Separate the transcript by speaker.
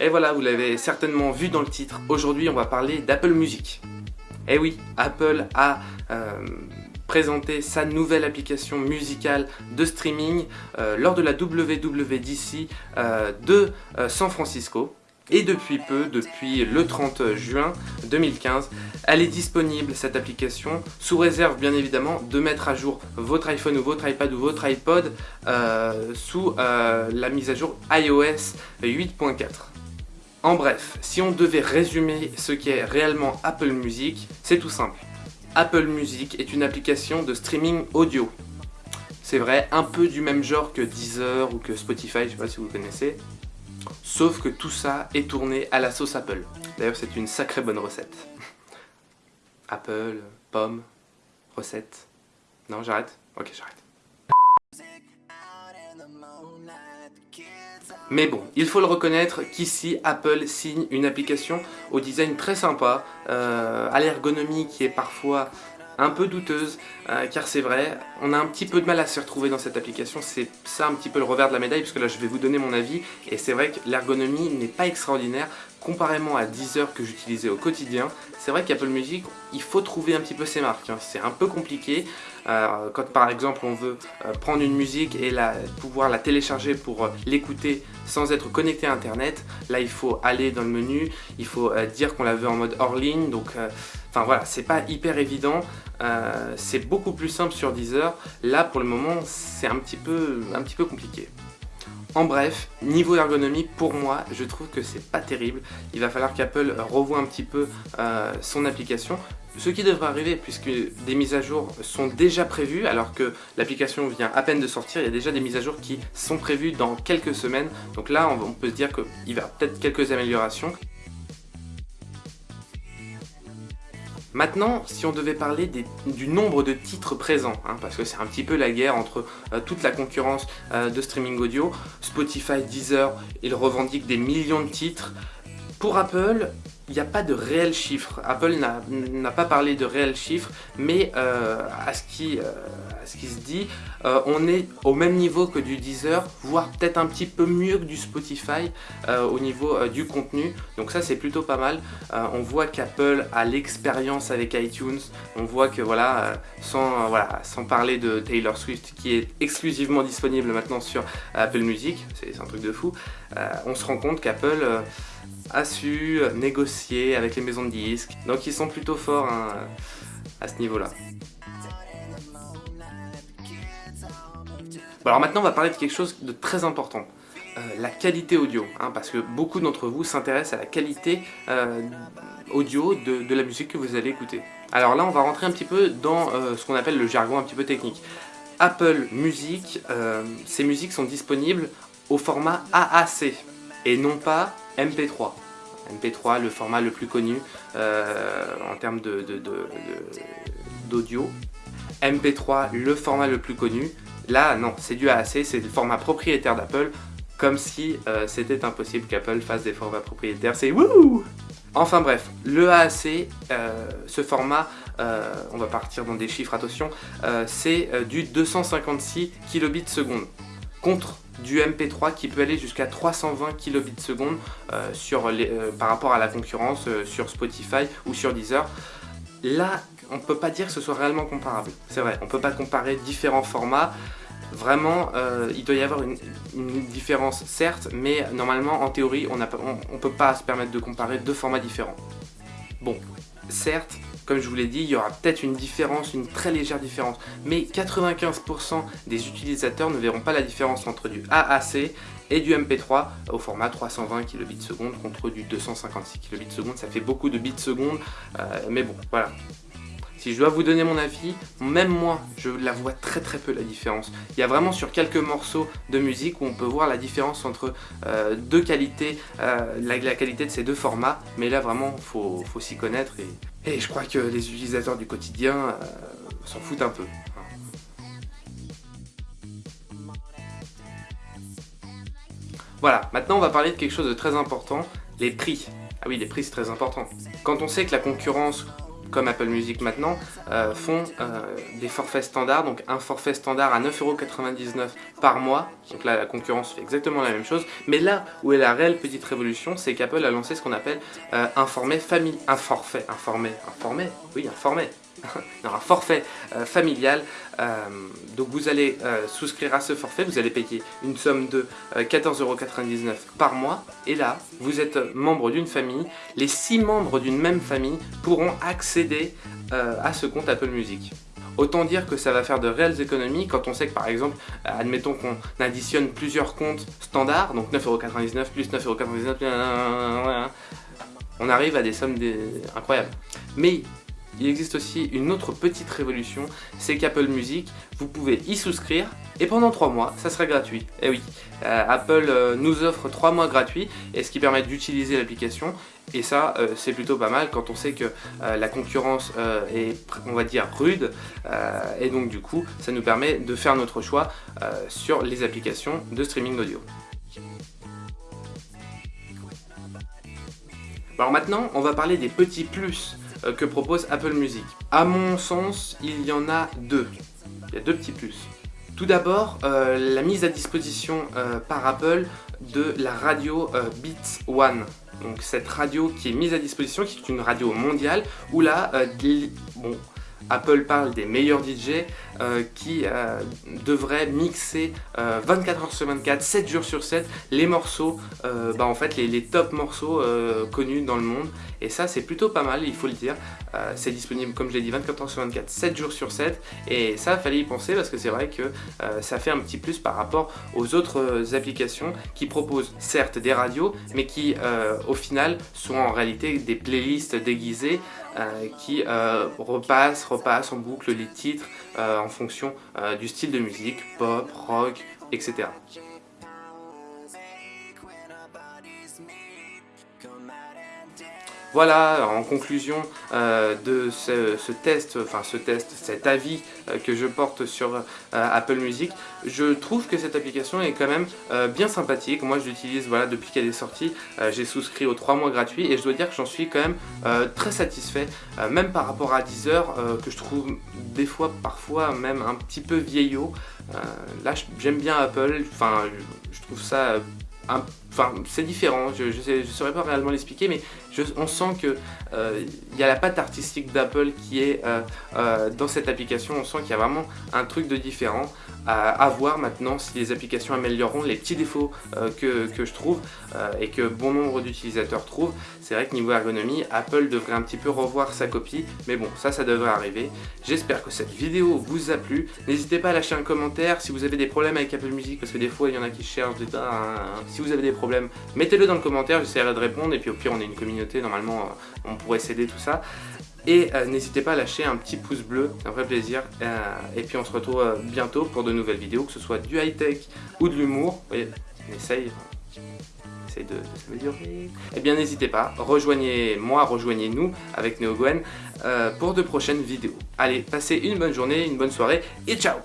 Speaker 1: Et voilà, vous l'avez certainement vu dans le titre, aujourd'hui on va parler d'Apple Music. Et oui, Apple a euh, présenté sa nouvelle application musicale de streaming euh, lors de la WWDC euh, de San Francisco. Et depuis peu, depuis le 30 juin 2015, elle est disponible cette application, sous réserve bien évidemment de mettre à jour votre iPhone ou votre iPad ou votre iPod sous la mise à jour iOS 8.4. En bref, si on devait résumer ce qu'est réellement Apple Music, c'est tout simple. Apple Music est une application de streaming audio. C'est vrai, un peu du même genre que Deezer ou que Spotify, je sais pas si vous connaissez. Sauf que tout ça est tourné à la sauce Apple. D'ailleurs, c'est une sacrée bonne recette. Apple, pomme, recette. Non, j'arrête Ok, j'arrête. Mais bon, il faut le reconnaître qu'ici, Apple signe une application au design très sympa, euh, à l'ergonomie qui est parfois un peu douteuse, euh, car c'est vrai, on a un petit peu de mal à se retrouver dans cette application, c'est ça un petit peu le revers de la médaille, puisque là je vais vous donner mon avis, et c'est vrai que l'ergonomie n'est pas extraordinaire, comparément à Deezer que j'utilisais au quotidien, c'est vrai qu'Apple Music, il faut trouver un petit peu ses marques, hein. c'est un peu compliqué, euh, quand par exemple on veut euh, prendre une musique et la, pouvoir la télécharger pour l'écouter sans être connecté à internet, là il faut aller dans le menu, il faut dire qu'on la veut en mode hors ligne, donc enfin voilà, c'est pas hyper évident, c'est beaucoup plus simple sur Deezer, là pour le moment c'est un, petit peu, compliqué. En bref, niveau ergonomie, pour moi, je trouve que c'est pas terrible. Il va falloir qu'Apple revoie un petit peu son application. Ce qui devrait arriver puisque des mises à jour sont déjà prévues alors que l'application vient à peine de sortir, il y a déjà des mises à jour qui sont prévues dans quelques semaines. Donc là on peut se dire qu'il va peut-être quelques améliorations. Maintenant, si on devait parler du nombre de titres présents, hein, parce que c'est un petit peu la guerre entre euh, toute la concurrence euh, de streaming audio, Spotify, Deezer, ils revendiquent des millions de titres. Pour Apple, il n'y a pas de réels chiffres. Apple n'a pas parlé de réels chiffres, mais euh, à, ce qui, se dit, euh, on est au même niveau que du Deezer, voire peut-être un petit peu mieux que du Spotify au niveau du contenu. Donc ça c'est plutôt pas mal. on voit qu'Apple a l'expérience avec iTunes. On voit que voilà, sans, voilà, sans parler de Taylor Swift qui est exclusivement disponible maintenant sur Apple Music, c'est un truc de fou, on se rend compte qu'Apple a su négocier avec les maisons de disques. Donc ils sont plutôt forts hein, à ce niveau-là. Alors maintenant on va parler de quelque chose de très important. Euh, la qualité audio, hein, parce que beaucoup d'entre vous s'intéressent à la qualité euh, audio de, la musique que vous allez écouter. Alors là on va rentrer un petit peu dans euh, ce qu'on appelle le jargon un petit peu technique. Apple Music, ces musiques sont disponibles au format AAC et non pas MP3. MP3, le format le plus connu en termes d'audio. MP3, le format le plus connu. Là, non, c'est du AAC, c'est le format propriétaire d'Apple, comme si euh, c'était impossible qu'Apple fasse des formats propriétaires. C'est wouh Enfin bref, le AAC, euh, ce format, on va partir dans des chiffres, attention, c'est du 256 kilobits seconde contre du MP3 qui peut aller jusqu'à 320 kilobits seconde euh, euh, par rapport à la concurrence euh, sur Spotify ou sur Deezer. Là, on ne peut pas dire que ce soit réellement comparable. C'est vrai, on ne peut pas comparer différents formats. Vraiment, il doit y avoir une, différence, certes, mais normalement, en théorie, on ne peut pas se permettre de comparer deux formats différents. Bon, certes, comme je vous l'ai dit, il y aura peut-être une différence, une très légère différence, mais 95% des utilisateurs ne verront pas la différence entre du AAC et du MP3 au format 320 kbps contre du 256 kbps, ça fait beaucoup de bits secondes, euh, mais bon, voilà, si je dois vous donner mon avis, même moi, je la vois très très peu la différence. Il y a vraiment sur quelques morceaux de musique où on peut voir la différence entre euh, deux qualités, euh, la, qualité de ces deux formats, mais là vraiment, il faut, s'y connaître et, je crois que les utilisateurs du quotidien s'en foutent un peu. Voilà, maintenant on va parler de quelque chose de très important, les prix. Ah oui, les prix c'est très important. Quand on sait que la concurrence comme Apple Music maintenant, euh, font euh, des forfaits standards, donc un forfait standard à 9,99€ par mois, donc là la concurrence fait exactement la même chose, mais là où est la réelle petite révolution, c'est qu'Apple a lancé ce qu'on appelle un forfait famille, un forfait, un forfait, un forfait, oui un forfait, un forfait euh, familial. Euh, donc vous allez euh, souscrire à ce forfait, vous allez payer une somme de 14,99€ par mois. Et là, vous êtes membre d'une famille. Les six membres d'une même famille pourront accéder à ce compte Apple Music. Autant dire que ça va faire de réelles économies quand on sait que par exemple, admettons qu'on additionne plusieurs comptes standards, donc 9,99€ plus 9,99€, on arrive à des sommes incroyables. Mais il existe aussi une autre petite révolution, c'est qu'Apple Music, vous pouvez y souscrire et pendant 3 mois, ça sera gratuit. Et eh oui, euh, Apple euh, nous offre 3 mois gratuits, et ce qui permet d'utiliser l'application. Et ça, euh, c'est plutôt pas mal quand on sait que la concurrence est, on va dire, rude. et donc du coup, ça nous permet de faire notre choix sur les applications de streaming audio. Alors maintenant, on va parler des petits plus que propose Apple Music. À mon sens, il y en a deux. Il y a deux petits plus. Tout d'abord, euh, la mise à disposition euh, par Apple de la radio Beats One. Donc cette radio qui est mise à disposition, qui est une radio mondiale, où là, bon, Apple parle des meilleurs DJ euh, qui euh, devraient mixer 24 euh, heures sur 24, 7 jours sur 7, les morceaux, bah, en fait les, top morceaux connus dans le monde. Et ça c'est plutôt pas mal, il faut le dire. c'est disponible comme je l'ai dit 24 heures sur 24, 7 jours sur 7. Et ça, fallait y penser parce que c'est vrai que ça fait un petit plus par rapport aux autres applications qui proposent certes des radios, mais qui au final sont en réalité des playlists déguisées qui repassent, repassent en boucle les titres en fonction euh, du style de musique, pop, rock, etc. Voilà, en conclusion euh, de ce, test, enfin ce test, cet avis euh, que je porte sur euh, Apple Music, je trouve que cette application est quand même bien sympathique. Moi je l'utilise voilà, depuis qu'elle est sortie, j'ai souscrit aux 3 mois gratuits et je dois dire que j'en suis quand même très satisfait, même par rapport à Deezer, que je trouve des fois, parfois même un petit peu vieillot. là j'aime bien Apple, enfin je trouve ça Enfin, c'est différent, je ne saurais pas réellement l'expliquer, mais on sent qu'il euh, y a la patte artistique d'Apple qui est euh, euh, dans cette application, on sent qu'il y a vraiment un truc de différent à, voir maintenant si les applications amélioreront les petits défauts que, je trouve et que bon nombre d'utilisateurs trouvent. C'est vrai que niveau ergonomie, Apple devrait un petit peu revoir sa copie, mais bon, ça, ça devrait arriver. J'espère que cette vidéo vous a plu. N'hésitez pas à lâcher un commentaire si vous avez des problèmes avec Apple Music, parce que des fois, il y en a qui cherchent des... Si vous avez des problèmes, mettez-le dans le commentaire, j'essaierai de répondre, et puis au pire, on est une communauté, normalement, euh, on pourrait s'aider tout ça. Et euh, n'hésitez pas à lâcher un petit pouce bleu, un vrai plaisir. Euh, et puis on se retrouve bientôt pour de nouvelles vidéos, que ce soit du high-tech ou de l'humour. on essaye, essaye de, s'améliorer. Eh bien n'hésitez pas, rejoignez-moi, rejoignez-nous avec NeoGwen pour de prochaines vidéos. Allez, passez une bonne journée, une bonne soirée et ciao